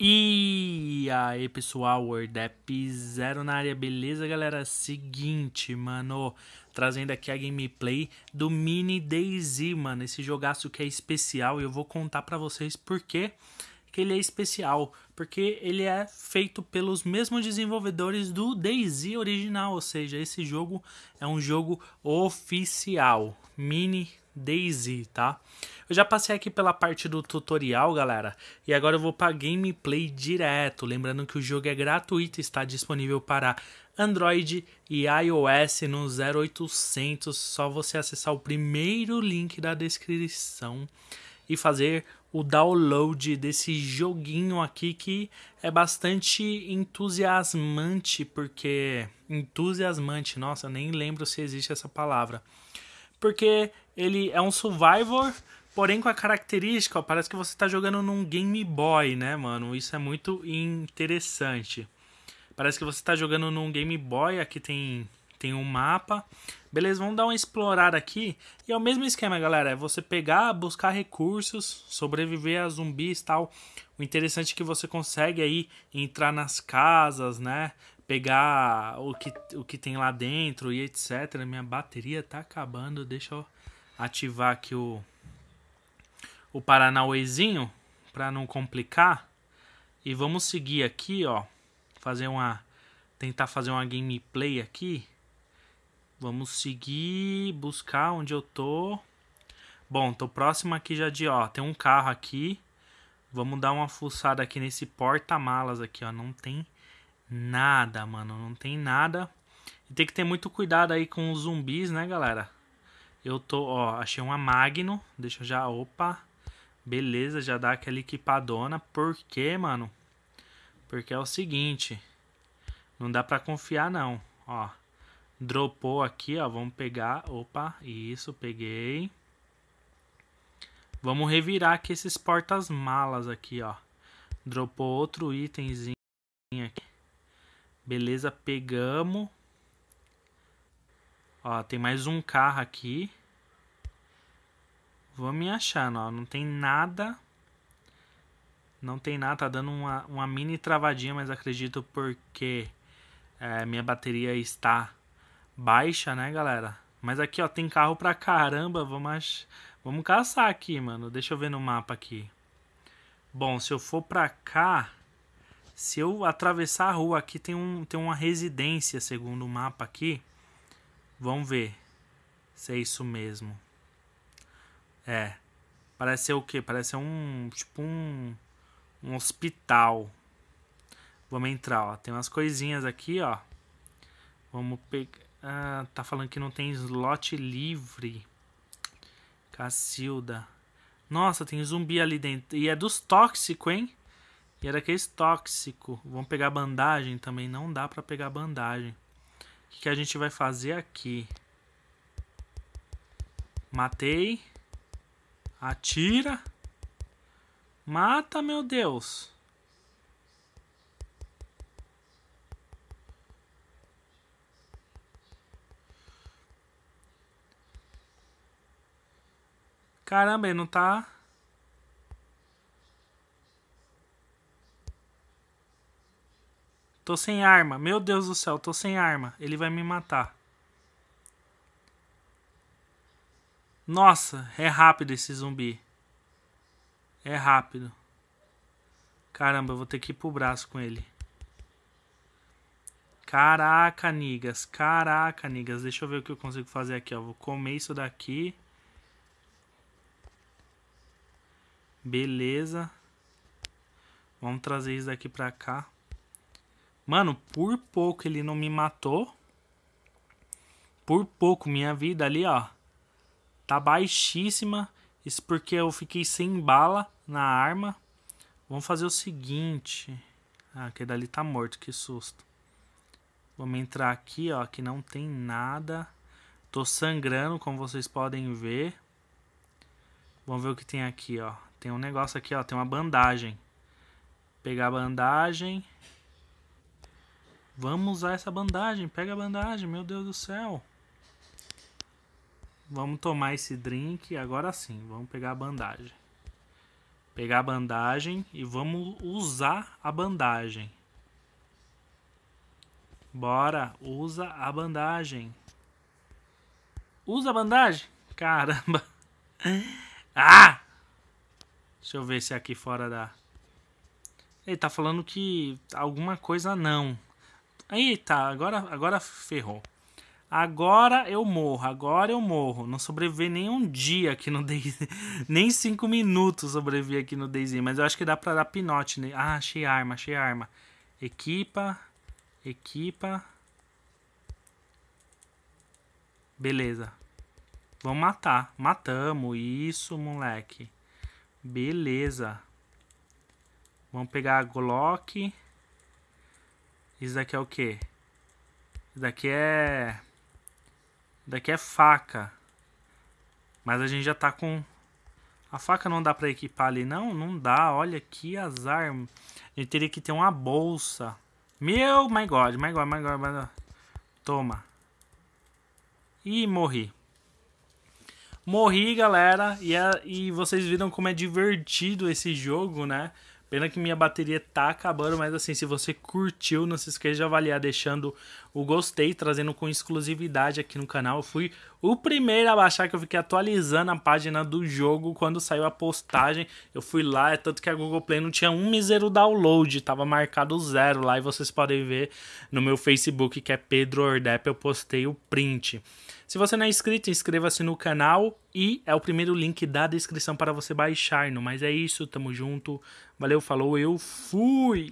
E aí pessoal, WordApp Zero na área, beleza galera? Seguinte, mano, trazendo aqui a gameplay do Mini DayZ, mano, esse jogaço que é especial e eu vou contar pra vocês por que ele é especial, porque ele é feito pelos mesmos desenvolvedores do DayZ original, ou seja, esse jogo é um jogo oficial, Mini Daisy, tá? Eu já passei aqui pela parte do tutorial, galera, e agora eu vou para gameplay direto. Lembrando que o jogo é gratuito, está disponível para Android e iOS no 0800. Só você acessar o primeiro link da descrição e fazer o download desse joguinho aqui que é bastante entusiasmante, porque entusiasmante, nossa, nem lembro se existe essa palavra porque ele é um survivor, porém com a característica, ó, parece que você está jogando num Game Boy, né, mano? Isso é muito interessante. Parece que você está jogando num Game Boy, aqui tem, tem um mapa. Beleza, vamos dar uma explorada aqui. E é o mesmo esquema, galera. É você pegar, buscar recursos, sobreviver a zumbis e tal. O interessante é que você consegue aí entrar nas casas, né? Pegar o que, o que tem lá dentro e etc. Minha bateria tá acabando. Deixa eu ativar aqui o, o Paranauezinho para não complicar. E vamos seguir aqui, ó. Fazer uma. Tentar fazer uma gameplay aqui. Vamos seguir, buscar onde eu tô. Bom, tô próximo aqui já de, ó, tem um carro aqui. Vamos dar uma fuçada aqui nesse porta-malas aqui, ó. Não tem nada, mano. Não tem nada. E tem que ter muito cuidado aí com os zumbis, né, galera? Eu tô, ó, achei uma Magno. Deixa eu já, opa. Beleza, já dá aquela equipadona. Por quê, mano? Porque é o seguinte. Não dá pra confiar, não. Ó. Dropou aqui, ó. Vamos pegar. Opa, isso, peguei. Vamos revirar aqui esses portas-malas aqui, ó. Dropou outro itemzinho aqui. Beleza, pegamos. Ó, tem mais um carro aqui. Vamos me achando, ó. Não tem nada. Não tem nada, tá dando uma, uma mini travadinha, mas acredito porque é, minha bateria está baixa, né, galera? Mas aqui, ó, tem carro pra caramba. Vamos, vamos caçar aqui, mano. Deixa eu ver no mapa aqui. Bom, se eu for pra cá... Se eu atravessar a rua aqui tem, um, tem uma residência, segundo o mapa aqui. Vamos ver se é isso mesmo. É. Parece ser o quê? Parece ser um. Tipo um. Um hospital. Vamos entrar, ó. Tem umas coisinhas aqui, ó. Vamos pegar. Ah, tá falando que não tem slot livre. Cacilda. Nossa, tem zumbi ali dentro. E é dos tóxicos, hein? E era aquele tóxico. Vamos pegar bandagem também. Não dá pra pegar bandagem. O que, que a gente vai fazer aqui? Matei. Atira. Mata, meu Deus. Caramba, ele não tá... Tô sem arma. Meu Deus do céu, tô sem arma. Ele vai me matar. Nossa, é rápido esse zumbi. É rápido. Caramba, eu vou ter que ir pro braço com ele. Caraca, nigas. Caraca, nigas. Deixa eu ver o que eu consigo fazer aqui, ó. Vou comer isso daqui. Beleza. Vamos trazer isso daqui pra cá. Mano, por pouco ele não me matou. Por pouco, minha vida ali, ó. Tá baixíssima. Isso porque eu fiquei sem bala na arma. Vamos fazer o seguinte. Ah, aquele dali tá morto, que susto. Vamos entrar aqui, ó, que não tem nada. Tô sangrando, como vocês podem ver. Vamos ver o que tem aqui, ó. Tem um negócio aqui, ó, tem uma bandagem. Pegar a bandagem. Vamos usar essa bandagem. Pega a bandagem, meu Deus do céu. Vamos tomar esse drink. Agora sim, vamos pegar a bandagem. Pegar a bandagem e vamos usar a bandagem. Bora, usa a bandagem. Usa a bandagem? Caramba. Ah! Deixa eu ver se é aqui fora da... Ele tá falando que alguma coisa não. Eita, agora, agora ferrou. Agora eu morro, agora eu morro. Não sobrevivi nem um dia aqui no Daisy. nem cinco minutos sobrevivi aqui no Daisy. Mas eu acho que dá pra dar pinote. Né? Ah, achei arma, achei arma. Equipa. Equipa. Beleza. Vamos matar. Matamos. Isso, moleque. Beleza. Vamos pegar a Glock. Isso daqui é o quê? Isso daqui é... Isso daqui é faca. Mas a gente já tá com... A faca não dá pra equipar ali. Não, não dá. Olha que azar. A gente teria que ter uma bolsa. Meu, my God, my God, my God, my God. Toma. E morri. Morri, galera. E, é, e vocês viram como é divertido esse jogo, né? Pena que minha bateria tá acabando, mas assim, se você curtiu, não se esqueça de avaliar deixando o gostei, trazendo com exclusividade aqui no canal. Eu fui o primeiro a baixar, que eu fiquei atualizando a página do jogo quando saiu a postagem. Eu fui lá, é tanto que a Google Play não tinha um mísero download, tava marcado zero lá e vocês podem ver no meu Facebook, que é Pedro Ordep, eu postei o print. Se você não é inscrito, inscreva-se no canal e é o primeiro link da descrição para você baixar. Mas é isso, tamo junto. Valeu, falou, eu fui!